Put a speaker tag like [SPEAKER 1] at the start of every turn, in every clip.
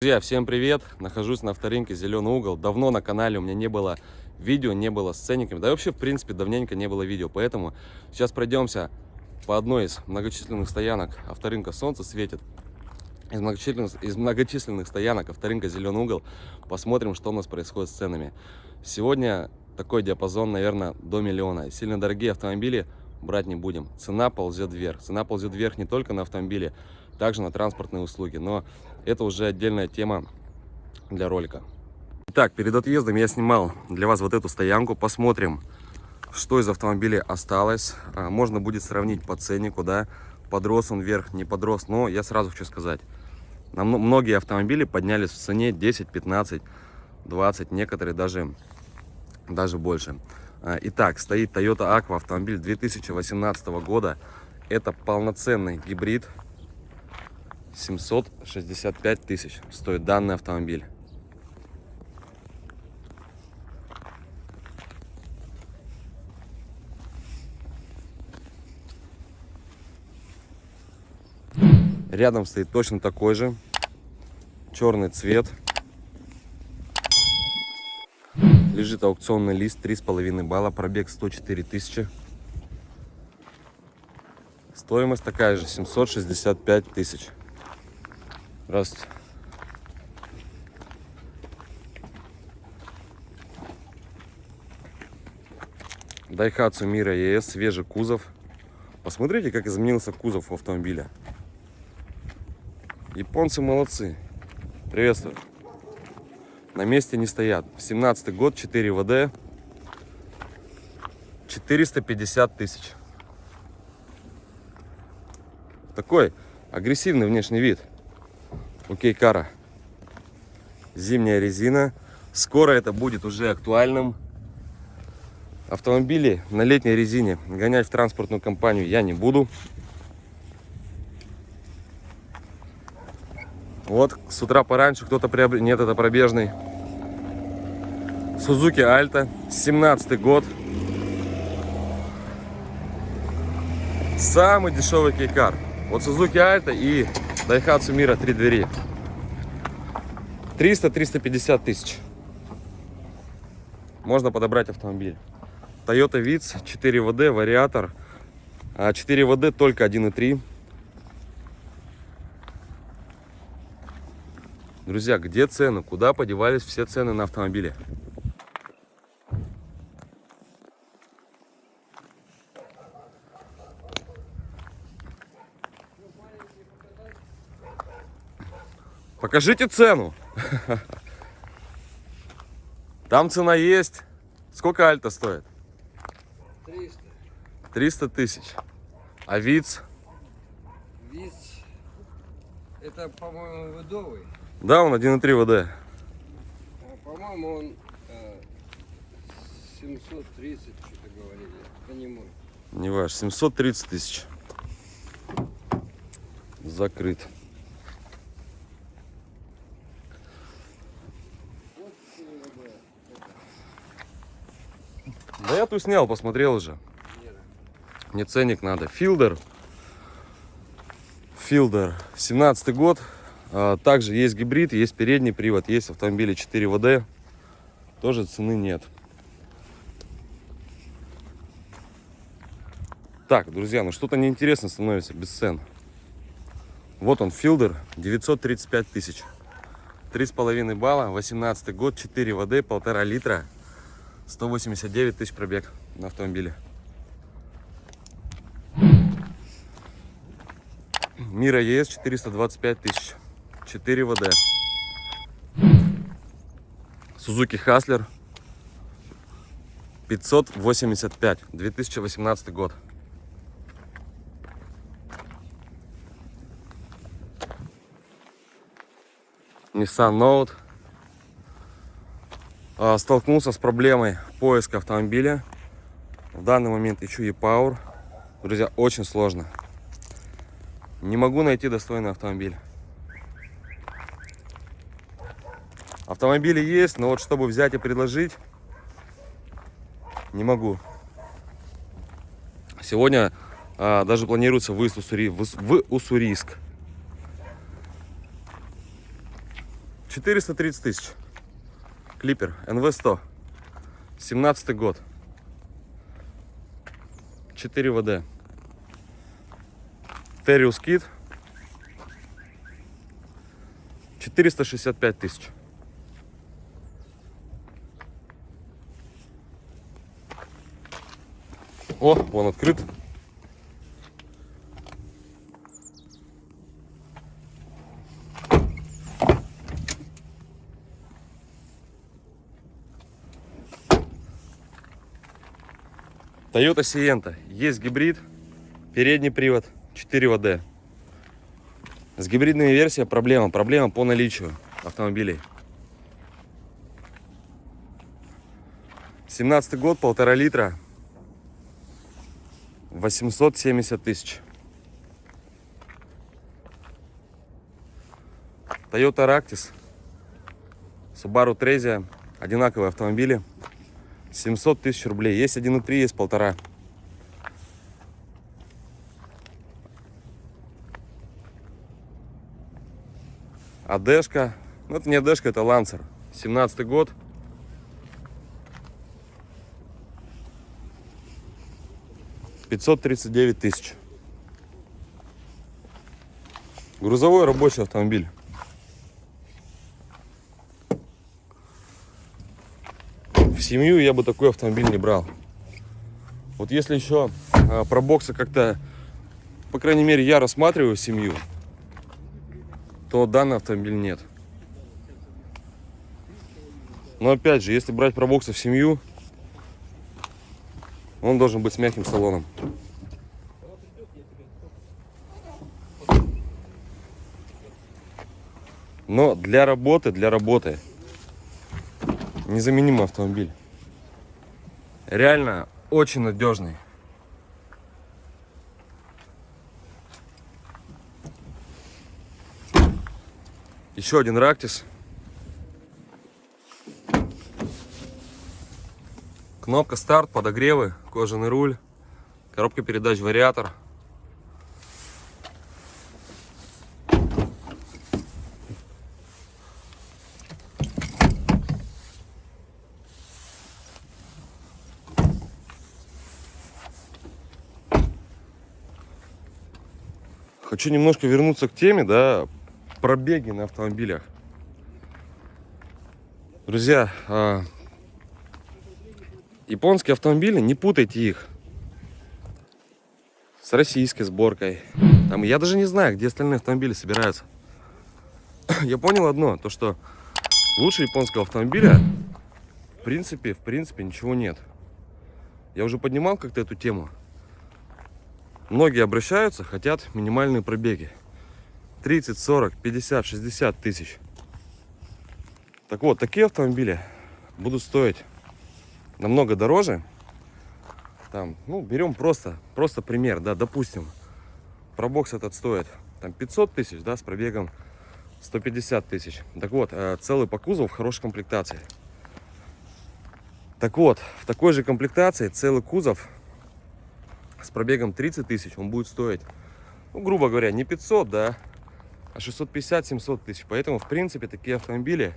[SPEAKER 1] Друзья, всем привет! Нахожусь на авторынке Зеленый угол. Давно на канале у меня не было видео, не было с ценниками. Да и вообще, в принципе, давненько не было видео. Поэтому сейчас пройдемся по одной из многочисленных стоянок авторынка «Солнце светит». Из многочисленных, из многочисленных стоянок авторынка «Зеленый угол». Посмотрим, что у нас происходит с ценами. Сегодня такой диапазон, наверное, до миллиона. Сильно дорогие автомобили брать не будем. Цена ползет вверх. Цена ползет вверх не только на автомобили, также на транспортные услуги. Но это уже отдельная тема для ролика. Итак, перед отъездом я снимал для вас вот эту стоянку. Посмотрим, что из автомобиля осталось. А, можно будет сравнить по ценнику, да, подрос он вверх, не подрос. Но я сразу хочу сказать, многие автомобили поднялись в цене 10, 15, 20, некоторые даже, даже больше. А, итак, стоит Toyota Aqua автомобиль 2018 года. Это полноценный гибрид 765 тысяч стоит данный автомобиль. Рядом стоит точно такой же. Черный цвет. Лежит аукционный лист 3,5 балла. Пробег 104 тысячи. Стоимость такая же 765 тысяч. Здравствуйте. Daihatsu Mira ES, свежий кузов. Посмотрите, как изменился кузов у автомобиля. Японцы молодцы. Приветствую. На месте не стоят. 17 год, 4 ВД. 450 тысяч. Такой агрессивный внешний вид у Кейкара. Зимняя резина. Скоро это будет уже актуальным. Автомобили на летней резине гонять в транспортную компанию я не буду. Вот, с утра пораньше кто-то приобрел... Нет, это пробежный. Сузуки Альта, 17 год. Самый дешевый кейкар. Вот Сузуки Альта и Daihatsu Mira 3 двери. 300-350 тысяч. Можно подобрать автомобиль. Toyota Vitz 4 ВД, вариатор. 4 а только 1.3. Друзья, где цены? Куда подевались все цены на автомобили? Покажите цену. Там цена есть. Сколько альта стоит?
[SPEAKER 2] 300.
[SPEAKER 1] 300 тысяч. А ВИЦ?
[SPEAKER 2] ВИЦ, это, по-моему, выдовый.
[SPEAKER 1] Да, он 1.3 ВД.
[SPEAKER 2] А, по-моему, он э, 730, что-то говорили. Это не мой.
[SPEAKER 1] Не ваш. 730 тысяч. Закрыт. Я тут снял, посмотрел уже. Мне ценник надо. Филдер. Филдер. 17 год. А, также есть гибрид, есть передний привод, есть автомобили 4 ВД. Тоже цены нет. Так, друзья, ну что-то неинтересно становится без цен. Вот он, Филдер, 935 тысяч. 3,5 балла, 18 год, 4 ВД, 1,5 литра. 189 тысяч пробег на автомобиле. Мира ЕС 425 тысяч. 4 ВД. Сузуки Хаслер 585. 2018 год. Nissan Note столкнулся с проблемой поиска автомобиля. В данный момент ищу e-Power. Друзья, очень сложно. Не могу найти достойный автомобиль. Автомобили есть, но вот чтобы взять и предложить, не могу. Сегодня а, даже планируется выезд в, Уссури, в, в Уссурийск. 430 тысяч. Клипер NV100. 17 год. 4 ВД. Териус Кит. 465 тысяч. О, вон открыт. Toyota Sienta. Есть гибрид, передний привод, 4 ВД. С гибридными версиями проблема. Проблема по наличию автомобилей. 17 год, полтора литра, 870 тысяч. Toyota Ractis, Subaru Trezia, одинаковые автомобили. 700 тысяч рублей. Есть 1.3, есть полтора. Адешка. Ну, это не Адешка, это Лансер. 17 год. Пятьсот тридцать девять тысяч. Грузовой рабочий автомобиль. Семью я бы такой автомобиль не брал. Вот если еще а, про боксы как-то, по крайней мере, я рассматриваю семью, то данный автомобиль нет. Но опять же, если брать про боксы в семью, он должен быть с мягким салоном. Но для работы, для работы незаменимый автомобиль. Реально очень надежный. Еще один Рактис. Кнопка старт, подогревы, кожаный руль, коробка передач, вариатор. Хочу немножко вернуться к теме, да, пробеги на автомобилях. Друзья, а, японские автомобили, не путайте их с российской сборкой. Там, я даже не знаю, где остальные автомобили собираются. Я понял одно, то что лучше японского автомобиля, в принципе, в принципе, ничего нет. Я уже поднимал как-то эту тему. Многие обращаются, хотят минимальные пробеги. 30, 40, 50, 60 тысяч. Так вот, такие автомобили будут стоить намного дороже. Там, ну, берем просто, просто пример, да, допустим, пробокс этот стоит там 500 тысяч, да, с пробегом 150 тысяч. Так вот, э, целый по кузову в хорошей комплектации. Так вот, в такой же комплектации целый кузов с пробегом 30 тысяч он будет стоить, ну, грубо говоря, не 500, да, а 650-700 тысяч. Поэтому, в принципе, такие автомобили,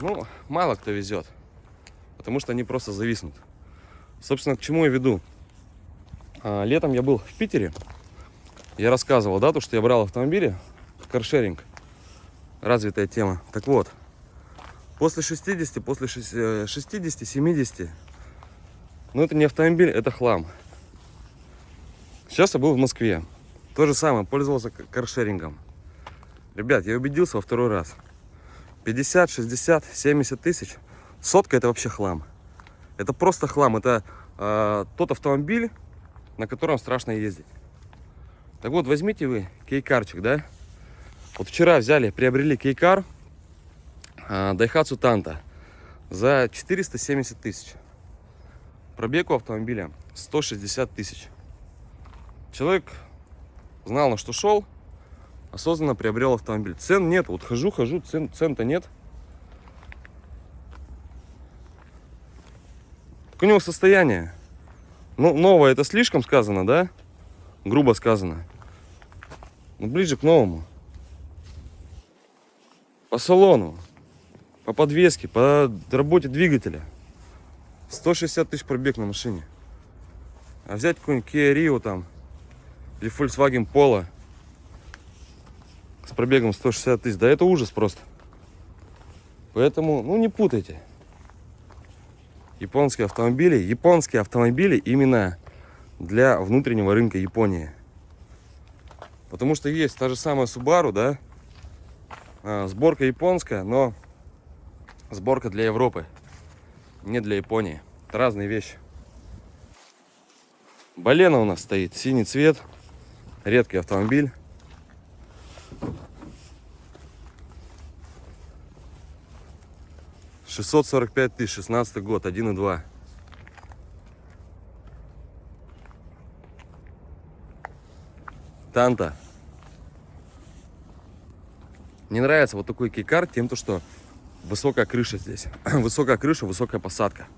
[SPEAKER 1] ну, мало кто везет. Потому что они просто зависнут. Собственно, к чему я веду? А, летом я был в Питере. Я рассказывал, да, то, что я брал автомобили. Каршеринг. Развитая тема. Так вот, после 60, после 60-70, ну, это не автомобиль, это хлам. Сейчас я был в Москве. То же самое, пользовался каршерингом. Ребят, я убедился во второй раз. 50, 60, 70 тысяч. Сотка это вообще хлам. Это просто хлам. Это э, тот автомобиль, на котором страшно ездить. Так вот, возьмите вы кейкарчик, да? Вот вчера взяли, приобрели кейкар э, Daihatsu Tanto за 470 тысяч. Пробег у автомобиля 160 тысяч. Человек знал, на что шел, осознанно приобрел автомобиль. Цен нет. Вот хожу, хожу, цен, цен-то нет. Так у него состояние. Ну, новое это слишком сказано, да? Грубо сказано. Ну, ближе к новому. по салону, по подвеске, по работе двигателя. 160 тысяч пробег на машине. А взять какой-нибудь Kia Rio там или Volkswagen Polo с пробегом 160 тысяч, да это ужас просто. Поэтому, ну не путайте. Японские автомобили, японские автомобили именно для внутреннего рынка Японии. Потому что есть та же самая Subaru, да, а, сборка японская, но сборка для Европы, не для Японии. Это разные вещи. Балена у нас стоит, синий цвет, редкий автомобиль. Шестьсот сорок пять тысяч, шестнадцатый год, один и два. Танта. Мне нравится вот такой кейкар тем, то, что высокая крыша здесь. высокая крыша, высокая посадка.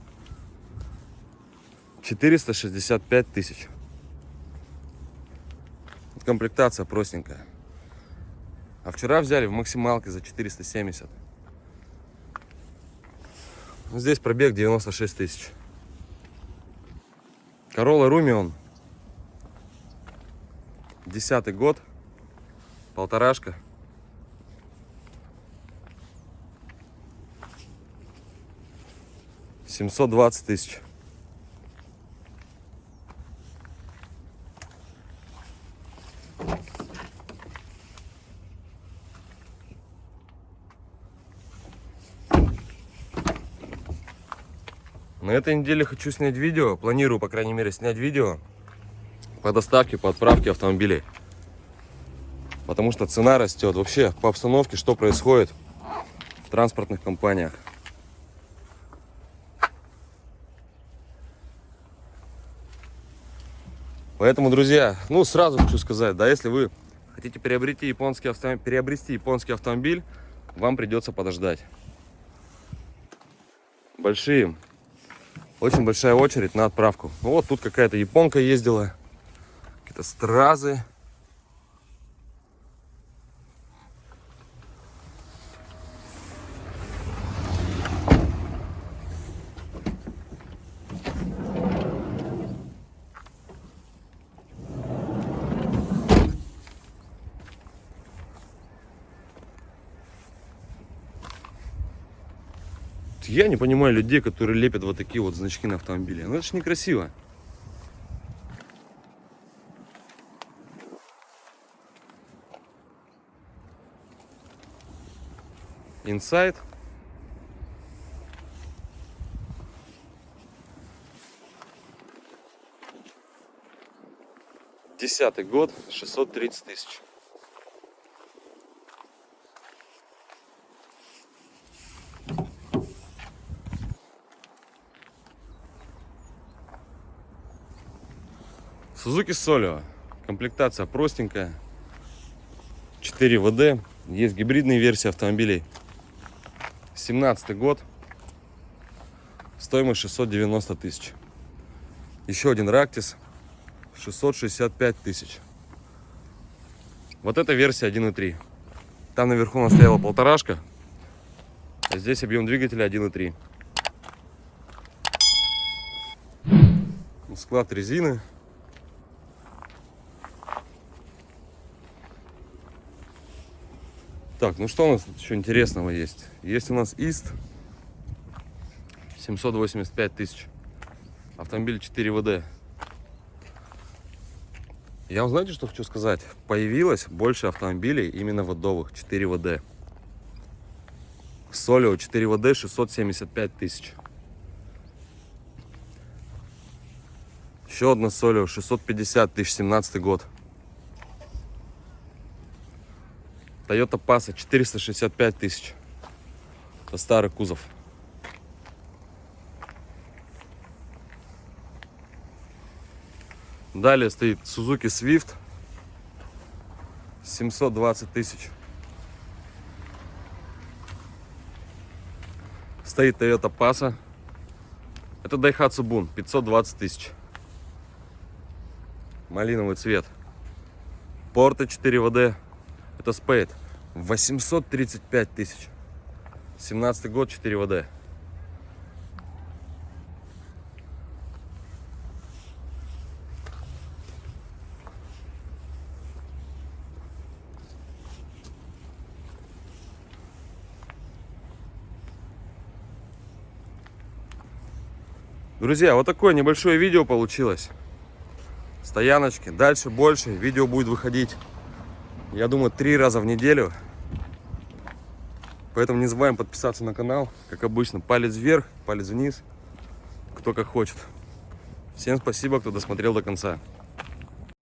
[SPEAKER 1] 465 тысяч. Комплектация простенькая. А вчера взяли в максималке за 470. Здесь пробег 96 тысяч. Corolla Rumion. Десятый год. Полторашка. Семьсот двадцать тысяч. На этой неделе хочу снять видео, планирую, по крайней мере, снять видео по доставке, по отправке автомобилей. Потому что цена растет. Вообще, по обстановке, что происходит в транспортных компаниях. Поэтому, друзья, ну, сразу хочу сказать, да, если вы хотите приобрести японский автомобиль, приобрести японский автомобиль, вам придется подождать. Большие очень большая очередь на отправку. Вот тут какая-то японка ездила. Какие-то стразы. Я не понимаю людей, которые лепят вот такие вот значки на автомобиле. Ну это ж некрасиво. Инсайд. Десятый год, 630 тысяч. Suzuki Solio. Комплектация простенькая. 4 ВД. Есть гибридные версии автомобилей. 17 год. Стоимость 690 тысяч. Еще один Рактис. 665 тысяч. Вот эта версия 1.3. Там наверху у нас стояла полторашка. А здесь объем двигателя 1.3. Склад резины. Так, ну что у нас тут еще интересного есть? Есть у нас ИСТ 785 тысяч. Автомобиль 4 ВД. Я вам знаете, что хочу сказать? Появилось больше автомобилей именно водовых 4 ВД. Солио 4 ВД 675 тысяч. Еще одна Солио 650 тысяч, 17 год. Toyota Passa 465 тысяч. Это старый кузов. Далее стоит Suzuki Swift 720 тысяч. Стоит Toyota Passa. Это Daihatsu Bun 520 тысяч. Малиновый цвет. Порты 4 ВД. Это Spade. 835 тысяч. 17 год, 4 ВД. Друзья, вот такое небольшое видео получилось. Стояночки. Дальше больше. Видео будет выходить, я думаю, три раза в неделю. Поэтому не забываем подписаться на канал. Как обычно, палец вверх, палец вниз. Кто как хочет. Всем спасибо, кто досмотрел до конца.